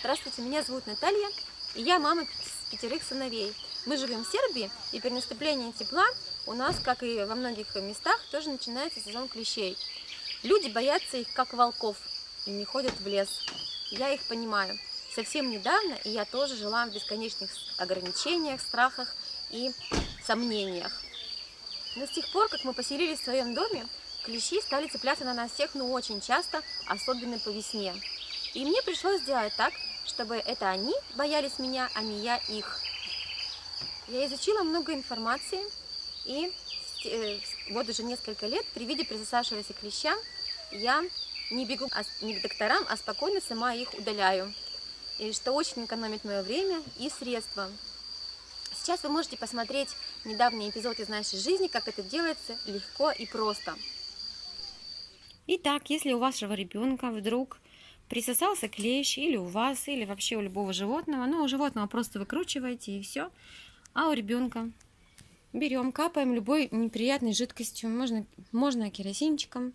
Здравствуйте, меня зовут Наталья, и я мама пятерых сыновей. Мы живем в Сербии, и при наступлении тепла у нас, как и во многих местах, тоже начинается сезон клещей. Люди боятся их как волков и не ходят в лес. Я их понимаю. Совсем недавно и я тоже жила в бесконечных ограничениях, страхах и сомнениях. Но с тех пор, как мы поселились в своем доме, клещи стали цепляться на нас всех, ну очень часто, особенно по весне. И мне пришлось сделать так, чтобы это они боялись меня, а не я их. Я изучила много информации, и э, вот уже несколько лет при виде присосавшегося клеща я не бегу не к докторам, а спокойно сама их удаляю. И что очень экономит мое время и средства. Сейчас вы можете посмотреть недавний эпизод из нашей жизни, как это делается легко и просто. Итак, если у вашего ребенка вдруг присосался клещ или у вас, или вообще у любого животного. Ну, у животного просто выкручиваете и все. А у ребенка берем, капаем любой неприятной жидкостью. Можно, можно керосинчиком,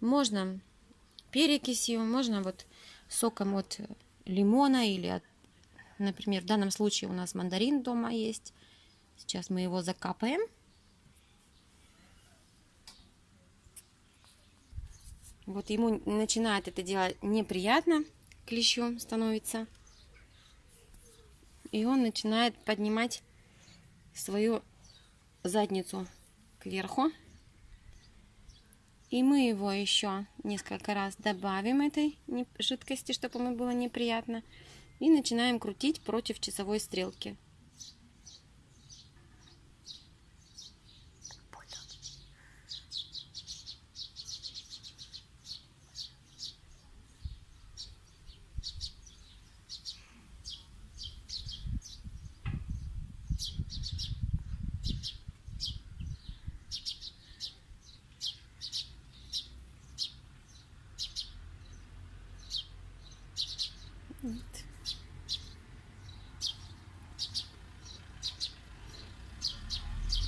можно перекисью, можно вот соком от лимона или от, например, в данном случае у нас мандарин дома есть. Сейчас мы его закапаем. Вот ему начинает это делать неприятно, клещу становится. И он начинает поднимать свою задницу кверху. И мы его еще несколько раз добавим этой жидкости, чтобы ему было неприятно. И начинаем крутить против часовой стрелки.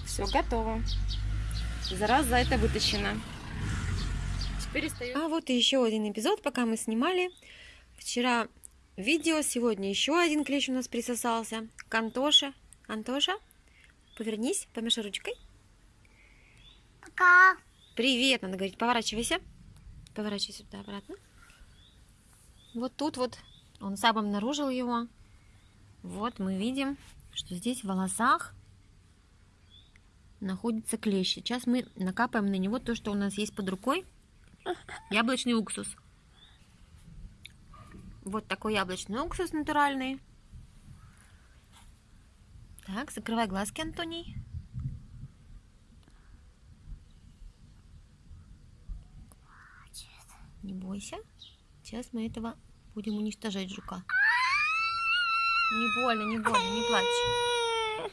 Все, готово. Зараза это вытащена. Теперь остается... А вот и еще один эпизод, пока мы снимали. Вчера видео, сегодня еще один клещ у нас присосался. К Антоше. Антоша, повернись, помешай ручкой. Пока. Привет, надо говорить, поворачивайся. Поворачивайся сюда обратно. Вот тут вот он сам обнаружил его. Вот мы видим, что здесь в волосах находится клещ. Сейчас мы накапаем на него то, что у нас есть под рукой. Яблочный уксус. Вот такой яблочный уксус натуральный. Так, закрывай глазки, Антоний. Не бойся. Сейчас мы этого будем уничтожать жука. Не больно, не больно, не плачь.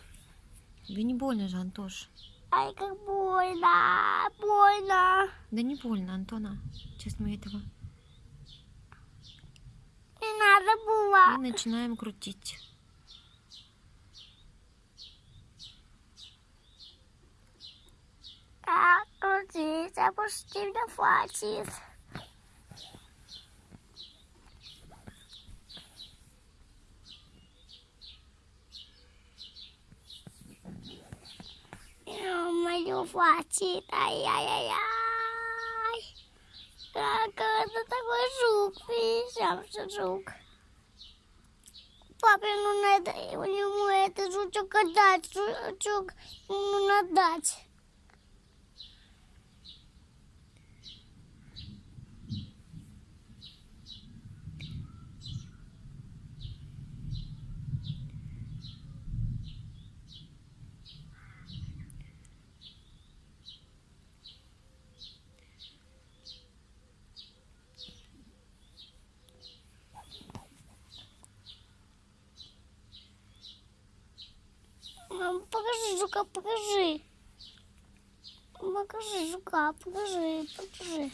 Тебе не больно же, Антош. Ай, как больно, больно. Да не больно, Антона. Сейчас мы этого... Не надо было. И начинаем крутить. Крутить, а пусти меня хватит. Мою хватит, ай-яй-яй-яй. Как это такой жук, видишь, жук. Папе, ну надо ему это жучок отдать, жучок, ну надо. покажи жука, покажи. Покажи жука, покажи, покажи.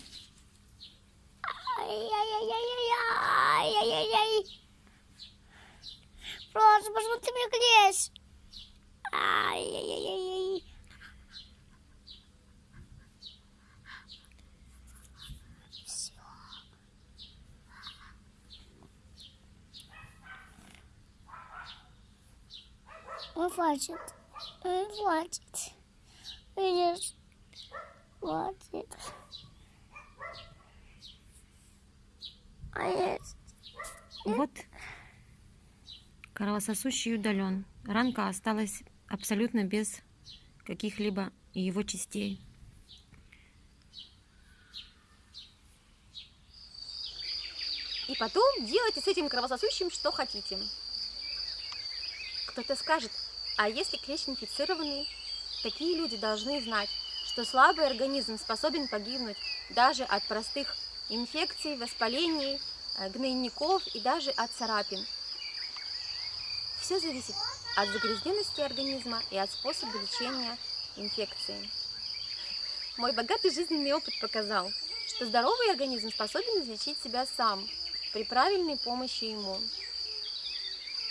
Ай-яй-яй-яй-яй-яй-яй-яй. Просто посмотри мне грязь. Ай-яй-яй-яй-яй. Он плачет. Он плачет. Видишь? Плачет. А есть. Вот кровососущий удален. Ранка осталась абсолютно без каких-либо его частей. И потом делайте с этим кровососущим что хотите. Кто-то скажет, а если клещ инфицированный? Такие люди должны знать, что слабый организм способен погибнуть даже от простых инфекций, воспалений, э, гнойников и даже от царапин. Все зависит от загрязненности организма и от способа лечения инфекции. Мой богатый жизненный опыт показал, что здоровый организм способен излечить себя сам при правильной помощи ему.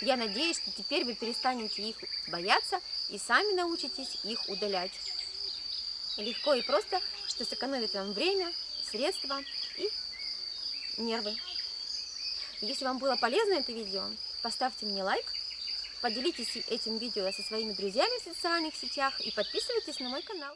Я надеюсь, что теперь вы перестанете их бояться и сами научитесь их удалять. Легко и просто, что сэкономит вам время, средства и нервы. Если вам было полезно это видео, поставьте мне лайк, поделитесь этим видео со своими друзьями в социальных сетях и подписывайтесь на мой канал.